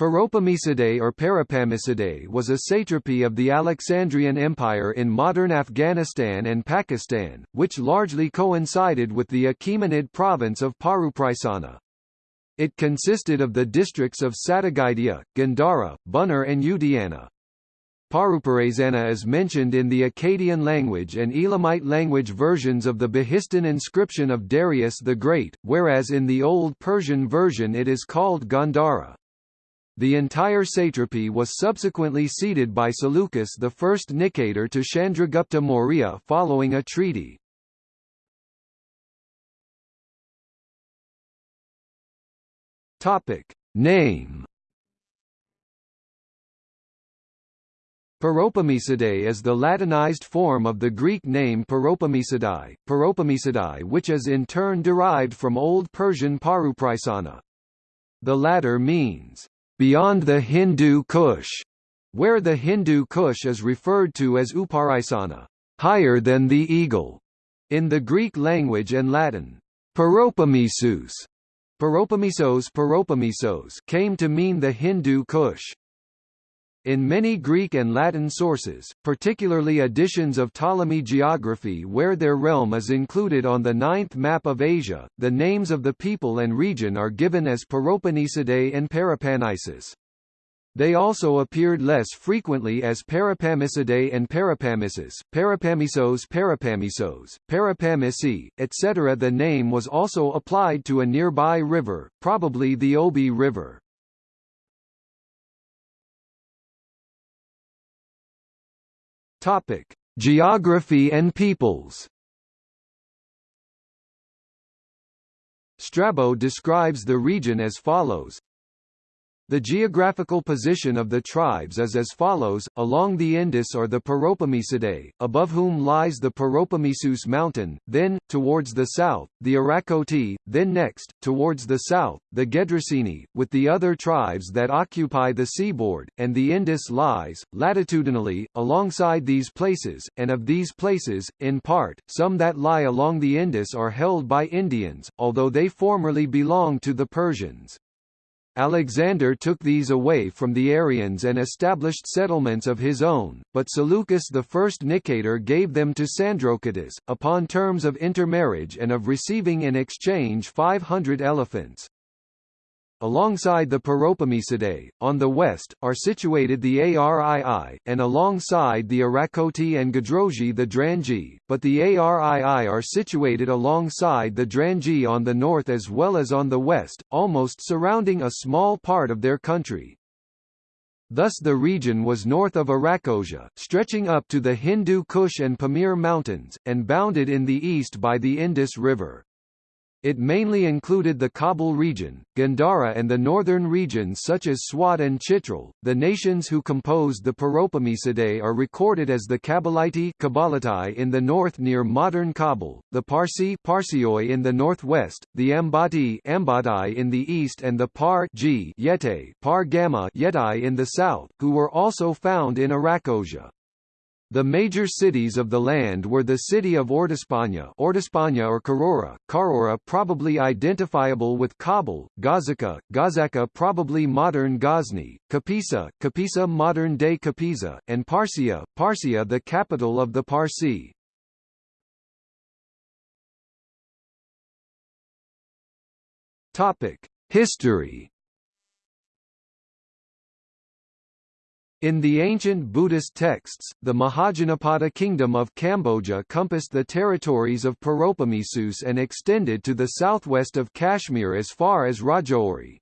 Paropamisidae or Parapamisidae was a satrapy of the Alexandrian Empire in modern Afghanistan and Pakistan, which largely coincided with the Achaemenid province of Parupraisana. It consisted of the districts of Satagaitia, Gandhara, Buner and Udayana. Parupraisana is mentioned in the Akkadian language and Elamite language versions of the Behistun inscription of Darius the Great, whereas in the Old Persian version it is called Gandhara. The entire satrapy was subsequently ceded by Seleucus I Nicator to Chandragupta Maurya following a treaty. Topic Name Paropamisidae is the Latinized form of the Greek name Paropamisidae, Paropamisidae which is in turn derived from Old Persian Parupraisana. The latter means, beyond the Hindu Kush, where the Hindu Kush is referred to as Uparaisana, higher than the eagle, in the Greek language and Latin. Paropamisus, Paropamisos Paropamisos came to mean the Hindu Kush. In many Greek and Latin sources, particularly editions of Ptolemy geography where their realm is included on the ninth map of Asia, the names of the people and region are given as Paropamisidae and Parapanisus. They also appeared less frequently as Parapamisidae and Parapamisus, Parapamisos Parapamisos, Parapamisi, etc. The name was also applied to a nearby river, probably the Obi River. Topic: Geography and peoples. Strabo describes the region as follows the geographical position of the tribes is as follows, along the Indus are the Paropamisidae, above whom lies the Paropamisus mountain, then, towards the south, the Arachoti, then next, towards the south, the Gedroseni, with the other tribes that occupy the seaboard, and the Indus lies, latitudinally, alongside these places, and of these places, in part, some that lie along the Indus are held by Indians, although they formerly belonged to the Persians. Alexander took these away from the Aryans and established settlements of his own, but Seleucus I Nicator gave them to Sandrocottus, upon terms of intermarriage and of receiving in exchange 500 elephants. Alongside the Paropamisidae, on the west, are situated the Arii, and alongside the Arachoti and Gadroji the Drangi, but the Arii are situated alongside the Drangi on the north as well as on the west, almost surrounding a small part of their country. Thus the region was north of Arachosia, stretching up to the Hindu Kush and Pamir mountains, and bounded in the east by the Indus River. It mainly included the Kabul region, Gandhara and the northern regions such as Swat and Chitral. The nations who composed the Paropamisidae are recorded as the Kabbalite Kabbalatai in the north near modern Kabul, the Parsi Parsioi in the northwest, the Ambati Ambatai in the east and the Par Yete Par Gamma Yetai in the south, who were also found in Arachosia. The major cities of the land were the city of Ordispanya, Ordispanya or Carora, Carora probably identifiable with Kabul, Gazaka, Gazaka probably modern Ghazni, Kapisa, Kapisa modern-day Kapisa, and Parsia, Parsia the capital of the Parsi. History In the ancient Buddhist texts, the Mahajanapada kingdom of Kamboja compassed the territories of Paropamisus and extended to the southwest of Kashmir as far as Rajouri.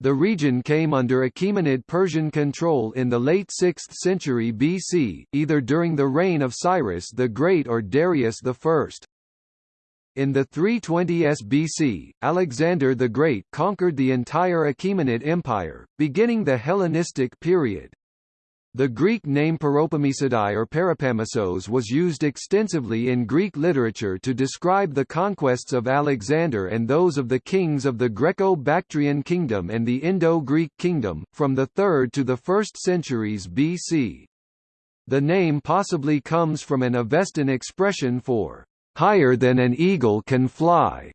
The region came under Achaemenid Persian control in the late 6th century BC, either during the reign of Cyrus the Great or Darius I. In the 320s BC, Alexander the Great conquered the entire Achaemenid Empire, beginning the Hellenistic period. The Greek name Paropamisidae or Parapamisos was used extensively in Greek literature to describe the conquests of Alexander and those of the kings of the Greco-Bactrian kingdom and the Indo-Greek kingdom, from the 3rd to the 1st centuries BC. The name possibly comes from an Avestan expression for, "...higher than an eagle can fly",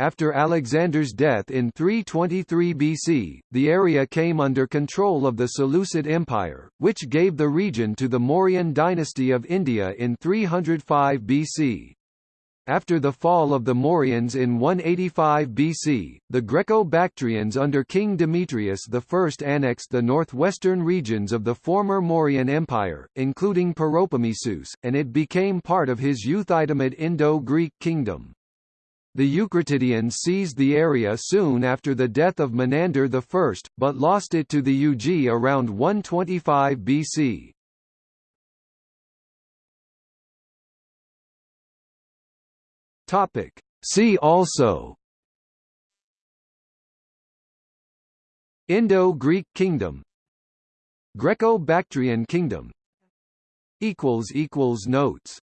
After Alexander's death in 323 BC, the area came under control of the Seleucid Empire, which gave the region to the Mauryan dynasty of India in 305 BC. After the fall of the Mauryans in 185 BC, the Greco-Bactrians under King Demetrius I annexed the northwestern regions of the former Mauryan Empire, including Peloponnesus, and it became part of his Euthydemus Indo-Greek kingdom. The Eucratidians seized the area soon after the death of Menander I, but lost it to the Yuezhi around 125 BC. See also Indo-Greek kingdom Greco-Bactrian kingdom Notes